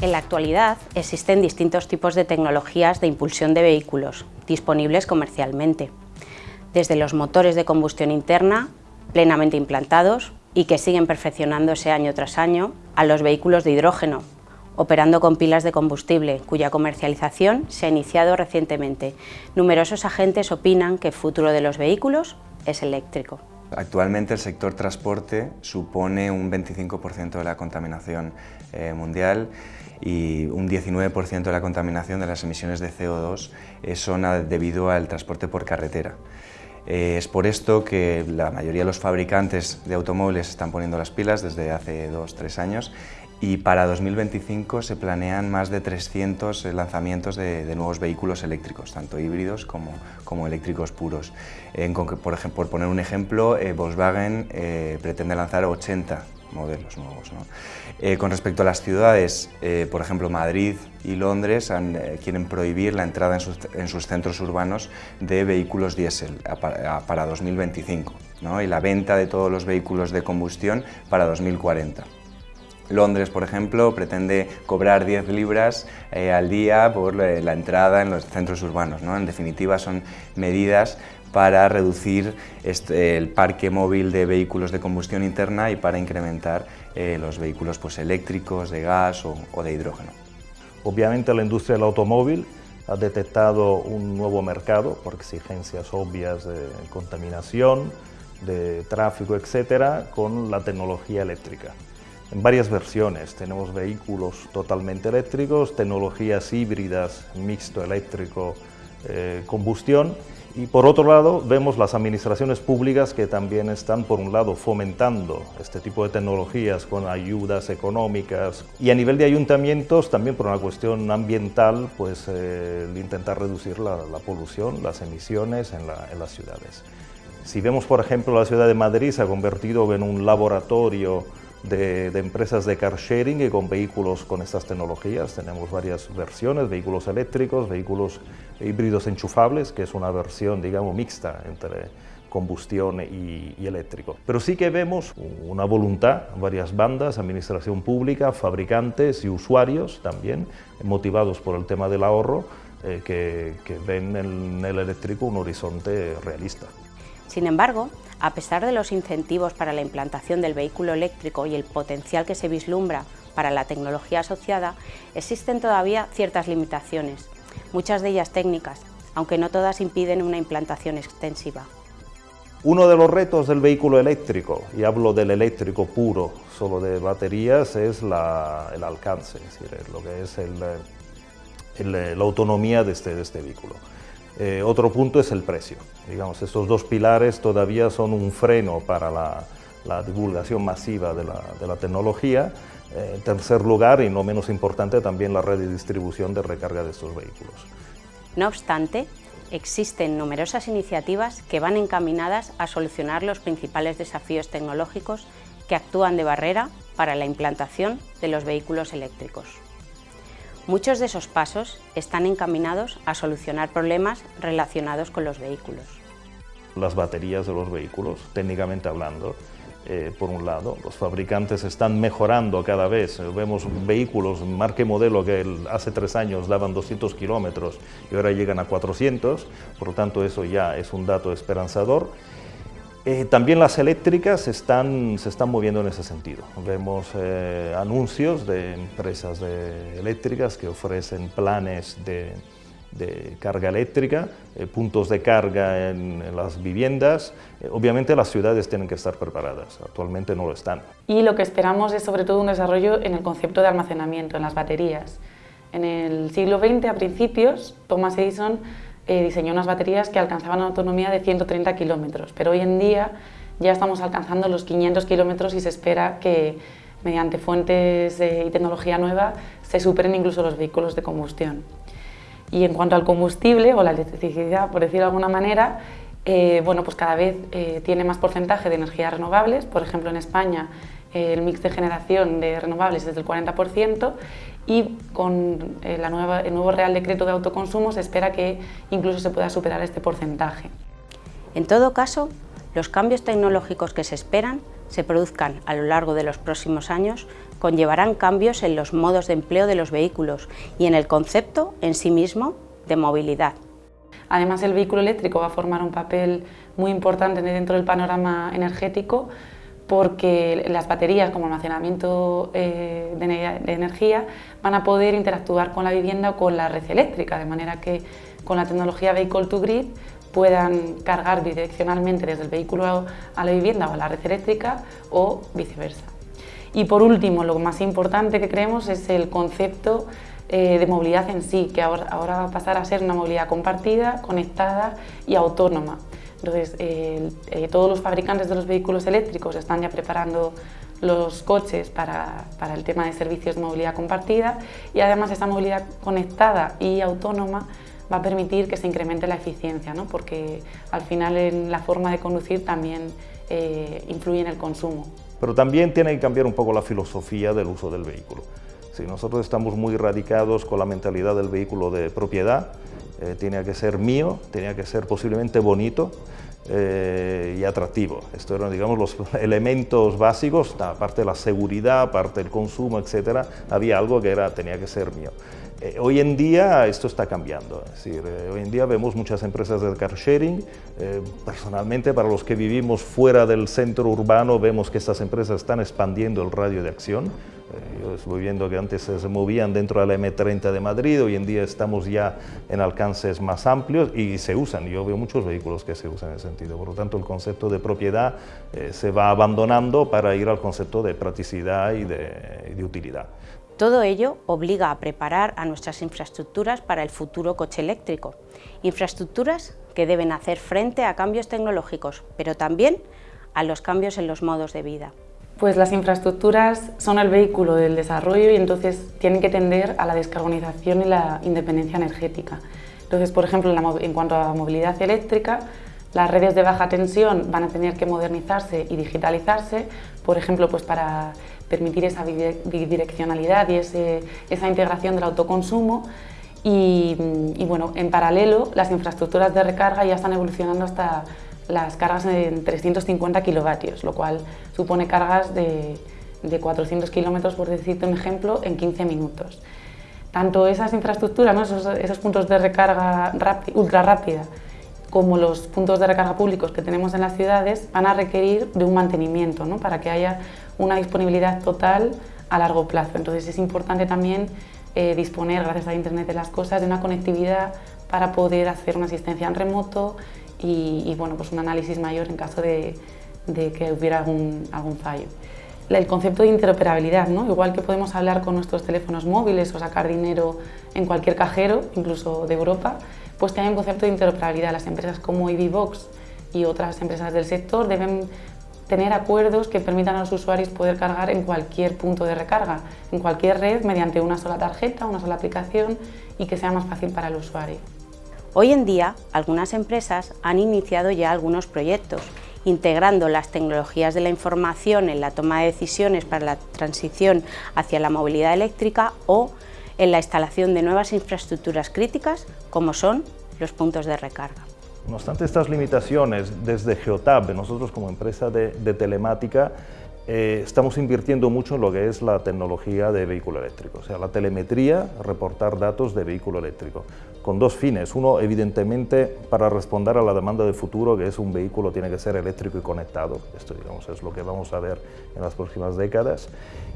En la actualidad existen distintos tipos de tecnologías de impulsión de vehículos disponibles comercialmente, desde los motores de combustión interna plenamente implantados y que siguen perfeccionándose año tras año, a los vehículos de hidrógeno, operando con pilas de combustible, cuya comercialización se ha iniciado recientemente. Numerosos agentes opinan que el futuro de los vehículos es eléctrico. Actualmente el sector transporte supone un 25% de la contaminación eh, mundial y un 19% de la contaminación de las emisiones de CO2 son debido al transporte por carretera. Eh, es por esto que la mayoría de los fabricantes de automóviles están poniendo las pilas desde hace dos, tres años y para 2025 se planean más de 300 lanzamientos de, nuevos vehículos eléctricos, tanto híbridos como, como eléctricos puros. por, ejemplo, por poner un ejemplo, eh, Volkswagen eh, pretende lanzar 80 modelos nuevos. Eh, con respecto a las ciudades, por ejemplo Madrid y Londres quieren prohibir la entrada en sus, centros urbanos de vehículos diésel para 2025 y la venta de todos los vehículos de combustión para 2040. Londres, por ejemplo, pretende cobrar 10 libras eh, al día por eh, la entrada en los centros urbanos. ¿no? En definitiva, son medidas para reducir este, el parque móvil de vehículos de combustión interna y para incrementar eh, los vehículos pues, eléctricos, de gas o, o de hidrógeno. Obviamente la industria del automóvil ha detectado un nuevo mercado por exigencias obvias de contaminación, de tráfico, etcétera, con la tecnología eléctrica en varias versiones. Tenemos vehículos totalmente eléctricos, tecnologías híbridas, mixto eléctrico, eh, combustión y por otro lado vemos las administraciones públicas que también están por un lado fomentando este tipo de tecnologías con ayudas económicas y a nivel de ayuntamientos también por una cuestión ambiental pues eh, intentar reducir la, polución, las emisiones en, en las ciudades. Si vemos por ejemplo la ciudad de Madrid se ha convertido en un laboratorio de, empresas de car sharing y con vehículos con estas tecnologías. Tenemos varias versiones, vehículos eléctricos, vehículos híbridos enchufables, que es una versión, digamos, mixta entre combustión y, eléctrico. Pero sí que vemos una voluntad, varias bandas, administración pública, fabricantes y usuarios también, motivados por el tema del ahorro, eh, que, que ven en el eléctrico un horizonte realista. Sin embargo, a pesar de los incentivos para la implantación del vehículo eléctrico y el potencial que se vislumbra para la tecnología asociada, existen todavía ciertas limitaciones, muchas de ellas técnicas, aunque no todas impiden una implantación extensiva. Uno de los retos del vehículo eléctrico, y hablo del eléctrico puro, solo de baterías, es el alcance, es decir, lo que es la autonomía de este, de este vehículo. Eh, otro punto es el precio. Digamos, estos dos pilares todavía son un freno para la, divulgación masiva de la, tecnología. Eh, en tercer lugar, y no menos importante, también la red de distribución de recarga de estos vehículos. No obstante, existen numerosas iniciativas que van encaminadas a solucionar los principales desafíos tecnológicos que actúan de barrera para la implantación de los vehículos eléctricos. Muchos de esos pasos están encaminados a solucionar problemas relacionados con los vehículos. Las baterías de los vehículos, técnicamente hablando, eh, por un lado, los fabricantes están mejorando cada vez. Vemos vehículos, marca y modelo, que hace tres años daban 200 kilómetros y ahora llegan a 400, por lo tanto eso ya es un dato esperanzador. Eh, también las eléctricas están, se están moviendo en ese sentido. Vemos eh, anuncios de empresas eléctricas que ofrecen planes de, carga eléctrica, eh, puntos de carga en las viviendas. obviamente las ciudades tienen que estar preparadas, actualmente no lo están. Y lo que esperamos es sobre todo un desarrollo en el concepto de almacenamiento, en las baterías. En el siglo XX, a principios, Thomas Edison eh, diseñó unas baterías que alcanzaban una autonomía de 130 kilómetros, pero hoy en día ya estamos alcanzando los 500 kilómetros y se espera que mediante fuentes y tecnología nueva se superen incluso los vehículos de combustión. Y en cuanto al combustible o la electricidad, por decirlo de alguna manera, eh, bueno, pues cada vez eh, tiene más porcentaje de energías renovables. Por ejemplo, en España el mix de generación de renovables es del 40% y con eh, la nueva, el nuevo Real Decreto de Autoconsumo se espera que incluso se pueda superar este porcentaje. En todo caso, los cambios tecnológicos que se esperan se produzcan a lo largo de los próximos años conllevarán cambios en los modos de empleo de los vehículos y en el concepto en sí mismo de movilidad. Además, el vehículo eléctrico va a formar un papel muy importante dentro del panorama energético porque las baterías como almacenamiento eh, de, energía van a poder interactuar con la vivienda o con la red eléctrica, de manera que con la tecnología Vehicle to Grid puedan cargar bidireccionalmente desde el vehículo a la vivienda o a la red eléctrica o viceversa. Y por último, lo más importante que creemos es el concepto eh, de movilidad en sí, que ahora va a pasar a ser una movilidad compartida, conectada y autónoma. Entonces, eh, todos los fabricantes de los vehículos eléctricos están ya preparando los coches para, para, el tema de servicios de movilidad compartida y además esta movilidad conectada y autónoma va a permitir que se incremente la eficiencia, ¿no? porque al final en la forma de conducir también eh, influye en el consumo. Pero también tiene que cambiar un poco la filosofía del uso del vehículo. Si nosotros estamos muy radicados con la mentalidad del vehículo de propiedad, eh, tenía que ser mío, tenía que ser posiblemente bonito eh, y atractivo. Estos eran, digamos, los elementos básicos, aparte de la seguridad, aparte del consumo, etcétera, había algo que era, tenía que ser mío. Eh, hoy en día esto está cambiando, es decir, eh, hoy en día vemos muchas empresas de car sharing, eh, personalmente para los que vivimos fuera del centro urbano vemos que estas empresas están expandiendo el radio de acción, yo estoy viendo que antes se movían dentro de la M30 de Madrid, hoy en día estamos ya en alcances más amplios y se usan, yo veo muchos vehículos que se usan en ese sentido, por lo tanto el concepto de propiedad se va abandonando para ir al concepto de practicidad y de utilidad. Todo ello obliga a preparar a nuestras infraestructuras para el futuro coche eléctrico. Infraestructuras que deben hacer frente a cambios tecnológicos, pero también a los cambios en los modos de vida. Pues las infraestructuras son el vehículo del desarrollo y entonces tienen que tender a la descarbonización y la independencia energética. Entonces, por ejemplo, en cuanto a movilidad eléctrica, las redes de baja tensión van a tener que modernizarse y digitalizarse, por ejemplo, pues para permitir esa bidireccionalidad y esa integración del autoconsumo. Y, bueno, en paralelo, las infraestructuras de recarga ya están evolucionando hasta las cargas en 350 kilovatios, lo cual supone cargas de, 400 kilómetros, por decirte un ejemplo, en 15 minutos. Tanto esas infraestructuras, esos, puntos de recarga ultra rápida, como los puntos de recarga públicos que tenemos en las ciudades van a requerir de un mantenimiento ¿no? para que haya una disponibilidad total a largo plazo. Entonces es importante también eh, disponer, gracias a Internet de las Cosas, de una conectividad para poder hacer una asistencia en remoto y, bueno, pues un análisis mayor en caso de, que hubiera algún, algún fallo. El concepto de interoperabilidad, ¿no? igual que podemos hablar con nuestros teléfonos móviles o sacar dinero en cualquier cajero, incluso de Europa, pues hay un concepto de interoperabilidad. Las empresas como EVBox y otras empresas del sector deben tener acuerdos que permitan a los usuarios poder cargar en cualquier punto de recarga, en cualquier red, mediante una sola tarjeta, una sola aplicación y que sea más fácil para el usuario. Hoy en día, algunas empresas han iniciado ya algunos proyectos, integrando las tecnologías de la información en la toma de decisiones para la transición hacia la movilidad eléctrica o en la instalación de nuevas infraestructuras críticas como son los puntos de recarga. No obstante estas limitaciones, desde Geotab, nosotros como empresa de, telemática, eh, estamos invirtiendo mucho en lo que es la tecnología de vehículo eléctrico, o sea, la telemetría, reportar datos de vehículo eléctrico, con dos fines. Uno, evidentemente, para responder a la demanda de futuro, que es un vehículo tiene que ser eléctrico y conectado, esto digamos, es lo que vamos a ver en las próximas décadas.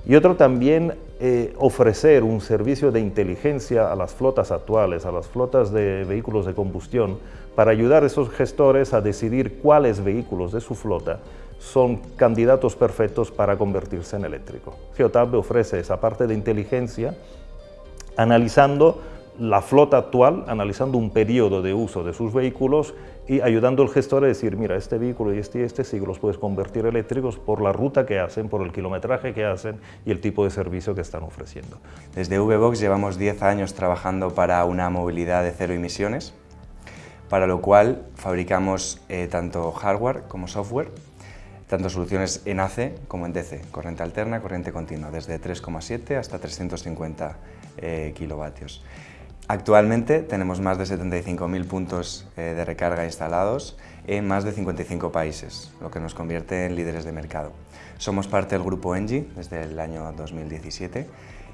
Y otro también, eh, ofrecer un servicio de inteligencia a las flotas actuales, a las flotas de vehículos de combustión, para ayudar a esos gestores a decidir cuáles vehículos de su flota son candidatos perfectos para convertirse en eléctrico. Geotab ofrece esa parte de inteligencia analizando la flota actual, analizando un periodo de uso de sus vehículos y ayudando al gestor a decir, mira, este vehículo y este y este sí los puedes convertir eléctricos por la ruta que hacen, por el kilometraje que hacen y el tipo de servicio que están ofreciendo. Desde VBox llevamos 10 años trabajando para una movilidad de cero emisiones, para lo cual fabricamos eh, tanto hardware como software tanto soluciones en AC como en DC, corriente alterna, corriente continua, desde 3,7 hasta 350 eh, kilovatios. Actualmente tenemos más de 75.000 puntos eh, de recarga instalados en más de 55 países, lo que nos convierte en líderes de mercado. Somos parte del grupo Engie desde el año 2017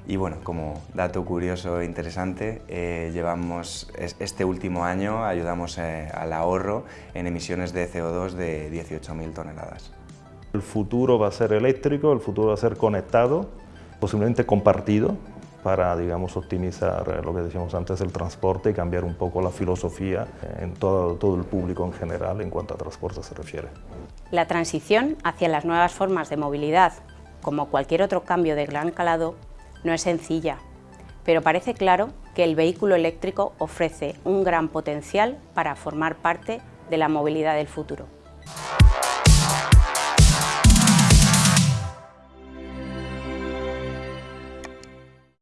y bueno, como dato curioso e interesante, eh, llevamos este último año ayudamos eh, al ahorro en emisiones de CO2 de 18.000 toneladas. El futuro va a ser eléctrico, el futuro va a ser conectado, posiblemente compartido, para digamos, optimizar eh, lo que decíamos antes, el transporte y cambiar un poco la filosofía en todo, todo el público en general en cuanto a transporte se refiere. La transición hacia las nuevas formas de movilidad, como cualquier otro cambio de gran calado, no es sencilla, pero parece claro que el vehículo eléctrico ofrece un gran potencial para formar parte de la movilidad del futuro.